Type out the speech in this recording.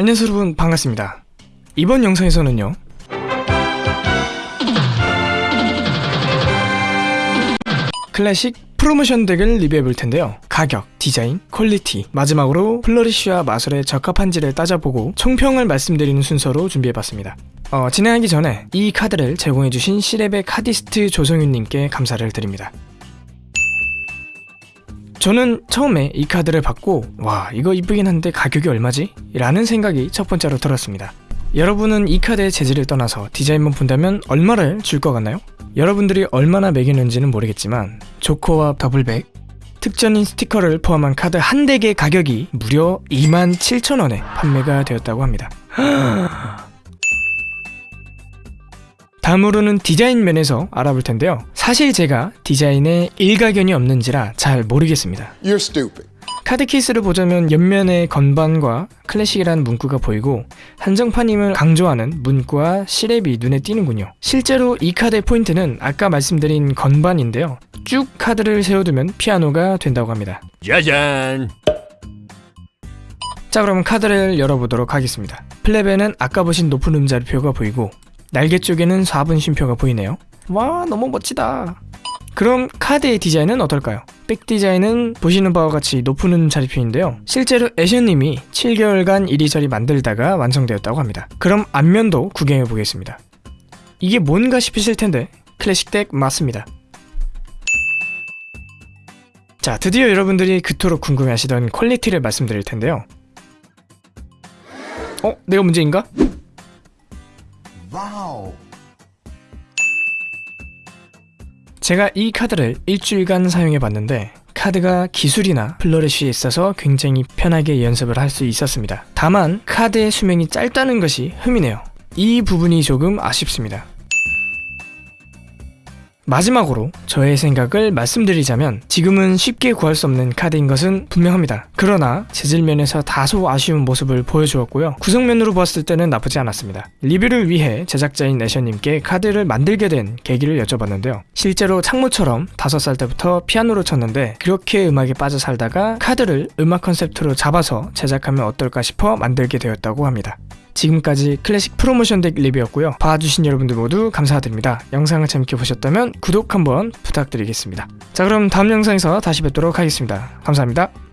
안녕하세요 여러분. 반갑습니다. 이번 영상에서는요. 클래식 프로모션 덱을 리뷰해볼 텐데요. 가격, 디자인, 퀄리티, 마지막으로 flourish와 마술에 적합한지를 따져보고 총평을 말씀드리는 순서로 준비해봤습니다. 어, 진행하기 전에 이 카드를 제공해주신 시랩의 cardist 조성윤님께 감사를 드립니다 저는 처음에 이 카드를 받고 와 이거 이쁘긴 한데 가격이 얼마지? 라는 생각이 첫 번째로 들었습니다 여러분은 이 카드의 재질을 떠나서 디자인만 본다면 얼마를 줄 것 같나요? 여러분들이 얼마나 매기는지는 모르겠지만 조커와 double back 특전인 스티커를 포함한 카드 한 덱의 가격이 무려 27,000원에 판매가 되었다고 합니다 다음으로는 디자인 면에서 알아볼 텐데요. 사실 제가 디자인에 일가견이 없는지라 잘 모르겠습니다. You're stupid. 카드 케이스를 보자면 옆면에 건반과 클래식이라는 문구가 보이고 한정판임을 강조하는 문구와 시랩이 눈에 띄는군요. 실제로 이 카드의 포인트는 아까 말씀드린 건반인데요. 쭉 카드를 세워두면 피아노가 된다고 합니다. 짜잔! 자 그럼 카드를 열어보도록 하겠습니다. flap에는 아까 보신 높은 음자리표가 보이고 날개 쪽에는 4분 쉼표가 보이네요 와 너무 멋지다 그럼 카드의 디자인은 어떨까요? back 디자인은 보시는 바와 같이 높은 음자리표인데요 실제로 애셔님이 7개월간 이리저리 만들다가 완성되었다고 합니다 그럼 앞면도 구경해 보겠습니다 이게 뭔가 싶으실 텐데 클래식 덱 맞습니다 자 드디어 여러분들이 그토록 궁금해하시던 퀄리티를 말씀드릴 텐데요 어? 내가 문제인가? Wow. 제가 이 카드를 일주일간 사용해 봤는데 카드가 기술이나 flourish에 있어서 굉장히 편하게 연습을 할 수 있었습니다. 다만 카드의 수명이 짧다는 것이 흠이네요. 이 부분이 조금 아쉽습니다. 마지막으로 저의 생각을 말씀드리자면 지금은 쉽게 구할 수 없는 카드인 것은 분명합니다. 그러나 재질면에서 다소 아쉬운 모습을 보여주었고요. 구성면으로 보았을 때는 나쁘지 않았습니다. 리뷰를 위해 제작자인 내셔님께 카드를 만들게 된 계기를 여쭤봤는데요. 실제로 창모처럼 5살 때부터 피아노를 쳤는데 그렇게 음악에 빠져 살다가 카드를 음악 컨셉트로 잡아서 제작하면 어떨까 싶어 만들게 되었다고 합니다. 지금까지 클래식 프로모션 덱 리뷰였고요. 봐주신 여러분들 모두 감사드립니다. 영상을 재밌게 보셨다면 구독 한번 부탁드리겠습니다. 자 그럼 다음 영상에서 다시 뵙도록 하겠습니다. 감사합니다.